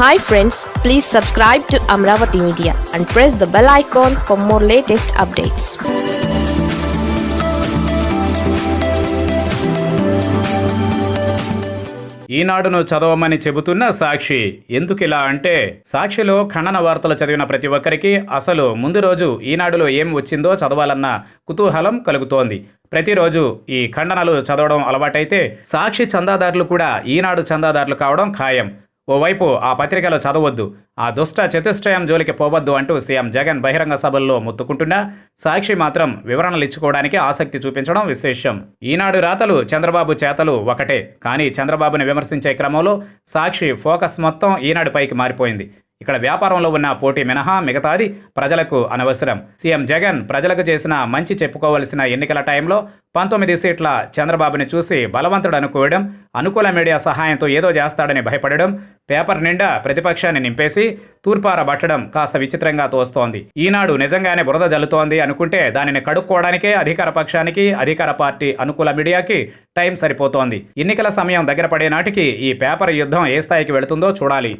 Hi friends please subscribe to Amaravati media and press the bell icon for more latest updates ఈనాడును చదవమని చెబుతున్న సాక్షి ఎందుకు ఇలా అంటే సాక్షిలో ఖండన వార్తలు చదివిన ప్రతి ఒక్కరికి అసలు ముందు రోజు ఈనాడులో ఏం వచ్చిందో చదవాలన్న కుతూహలం కలుగుతోంది. ప్రతిరోజు ఈ ఖండనలు చదవడం అలవాటైతే సాక్షి చందాదారులు కూడా ఈనాడు చందాదారులు కావడం ఖాయం. ఓవైపు ఆ పత్రికలో చదవద్దు. ఆ దుష్ట చతుష్టయం జోలికి పోవద్దు అంటూ సీఎం జగన్ బహిరంగ సభల్లో ముత్తుకుంటున్నా సాక్షి మాత్రం వివరణలు ఇచ్చుకోవడానికి ఆసక్తి చూపించడం విశేషం. ఈనాడు రాతలు చంద్రబాబు చేతలు ఒకటే. కానీ చంద్రబాబుని విమర్శించే క్రమంలో సాక్షి ఫోకస్ మొత్తం ఈనాడుపైకి మారిపోయింది. ఇక్కడ వ్యాపారంలో ఉన్న పోటీ మినహా మిగతాది ప్రజలకు అనవసరం. సీఎం జగన్ ప్రజలకు చేసిన మంచి చెప్పుకోవలసిన ఎన్నికల టైంలో పంతొమ్మిది సీట్ల చంద్రబాబుని చూసి బలవంతుడు అనుకోవడం అనుకూల మీడియా సహాయంతో ఏదో చేస్తాడని భయపడడం పేపర్ నిండా ప్రతిపక్షాన్ని నింపేసి తూర్పారబట్టడం కాస్త విచిత్రంగా తోస్తోంది. ఈనాడు నిజంగానే బురద జల్లుతోంది అనుకుంటే దానిని కడుక్కోవడానికే అధికార పక్షానికి అధికార పార్టీ అనుకూల మీడియాకి టైం సరిపోతోంది. ఎన్నికల సమయం దగ్గర పడే నాటికి ఈ పేపర్ యుద్ధం ఏ స్థాయికి వెళుతుందో చూడాలి.